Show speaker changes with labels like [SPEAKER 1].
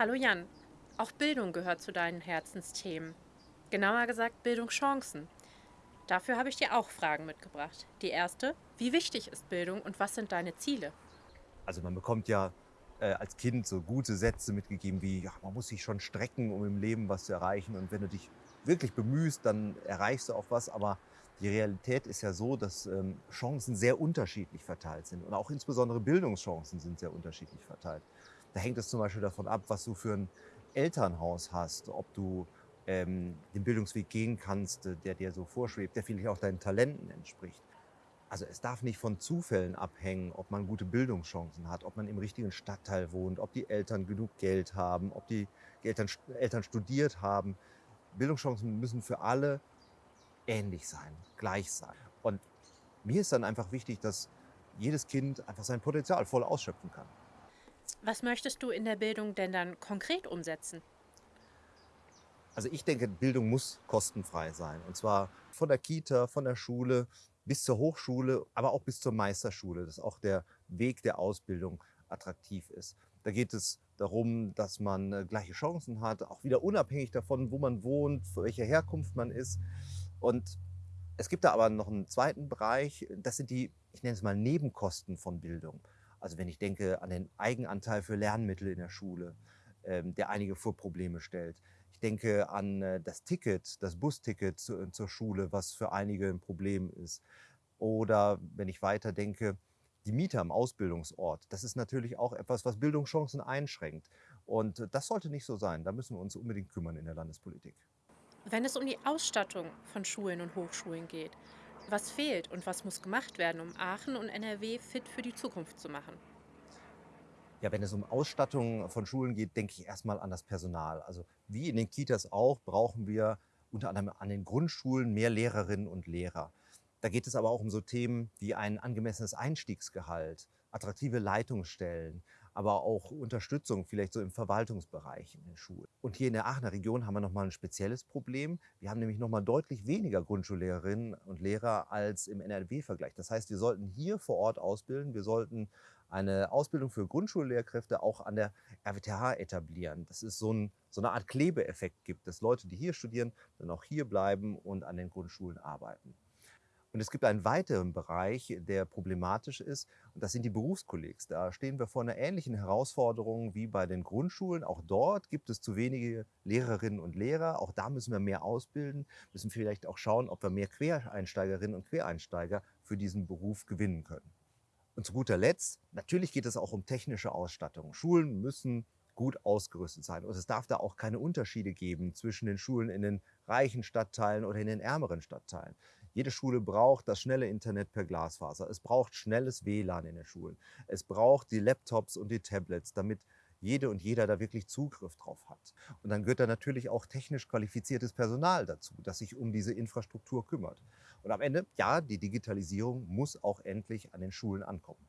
[SPEAKER 1] Hallo Jan, auch Bildung gehört zu deinen Herzensthemen. Genauer gesagt Bildungschancen. Dafür habe ich dir auch Fragen mitgebracht. Die erste, wie wichtig ist Bildung und was sind deine Ziele?
[SPEAKER 2] Also man bekommt ja äh, als Kind so gute Sätze mitgegeben wie, ja, man muss sich schon strecken, um im Leben was zu erreichen. Und wenn du dich wirklich bemühst, dann erreichst du auch was. Aber die Realität ist ja so, dass ähm, Chancen sehr unterschiedlich verteilt sind. Und auch insbesondere Bildungschancen sind sehr unterschiedlich verteilt. Da hängt es zum Beispiel davon ab, was du für ein Elternhaus hast, ob du ähm, den Bildungsweg gehen kannst, äh, der dir so vorschwebt, der vielleicht auch deinen Talenten entspricht. Also es darf nicht von Zufällen abhängen, ob man gute Bildungschancen hat, ob man im richtigen Stadtteil wohnt, ob die Eltern genug Geld haben, ob die Eltern, Eltern studiert haben. Bildungschancen müssen für alle ähnlich sein, gleich sein. Und mir ist dann einfach wichtig, dass jedes Kind einfach sein Potenzial voll ausschöpfen kann.
[SPEAKER 1] Was möchtest du in der Bildung denn dann konkret umsetzen?
[SPEAKER 2] Also ich denke, Bildung muss kostenfrei sein. Und zwar von der Kita, von der Schule bis zur Hochschule, aber auch bis zur Meisterschule, dass auch der Weg der Ausbildung attraktiv ist. Da geht es darum, dass man äh, gleiche Chancen hat, auch wieder unabhängig davon, wo man wohnt, für welche Herkunft man ist. Und es gibt da aber noch einen zweiten Bereich, das sind die, ich nenne es mal Nebenkosten von Bildung. Also wenn ich denke an den Eigenanteil für Lernmittel in der Schule, ähm, der einige vor Probleme stellt. Ich denke an äh, das Ticket, das Busticket zu, zur Schule, was für einige ein Problem ist. Oder wenn ich weiter denke, die Miete am Ausbildungsort. Das ist natürlich auch etwas, was Bildungschancen einschränkt. Und das sollte nicht so sein. Da müssen wir uns unbedingt kümmern in der Landespolitik.
[SPEAKER 1] Wenn es um die Ausstattung von Schulen und Hochschulen geht, was fehlt und was muss gemacht werden, um Aachen und NRW fit für die Zukunft zu machen?
[SPEAKER 2] Ja, wenn es um Ausstattung von Schulen geht, denke ich erstmal an das Personal. Also wie in den Kitas auch, brauchen wir unter anderem an den Grundschulen mehr Lehrerinnen und Lehrer. Da geht es aber auch um so Themen wie ein angemessenes Einstiegsgehalt, attraktive Leitungsstellen, aber auch Unterstützung vielleicht so im Verwaltungsbereich in den Schulen. Und hier in der Aachener Region haben wir nochmal ein spezielles Problem. Wir haben nämlich nochmal deutlich weniger Grundschullehrerinnen und Lehrer als im NRW-Vergleich. Das heißt, wir sollten hier vor Ort ausbilden. Wir sollten eine Ausbildung für Grundschullehrkräfte auch an der RWTH etablieren. Das ist so, ein, so eine Art Klebeeffekt gibt, dass Leute, die hier studieren, dann auch hier bleiben und an den Grundschulen arbeiten. Und es gibt einen weiteren Bereich, der problematisch ist, und das sind die Berufskollegs. Da stehen wir vor einer ähnlichen Herausforderung wie bei den Grundschulen. Auch dort gibt es zu wenige Lehrerinnen und Lehrer. Auch da müssen wir mehr ausbilden, müssen vielleicht auch schauen, ob wir mehr Quereinsteigerinnen und Quereinsteiger für diesen Beruf gewinnen können. Und zu guter Letzt, natürlich geht es auch um technische Ausstattung. Schulen müssen gut ausgerüstet sein. Und es darf da auch keine Unterschiede geben zwischen den Schulen in den reichen Stadtteilen oder in den ärmeren Stadtteilen. Jede Schule braucht das schnelle Internet per Glasfaser. Es braucht schnelles WLAN in den Schulen. Es braucht die Laptops und die Tablets, damit jede und jeder da wirklich Zugriff drauf hat. Und dann gehört da natürlich auch technisch qualifiziertes Personal dazu, das sich um diese Infrastruktur kümmert. Und am Ende, ja, die Digitalisierung muss auch endlich an den Schulen ankommen.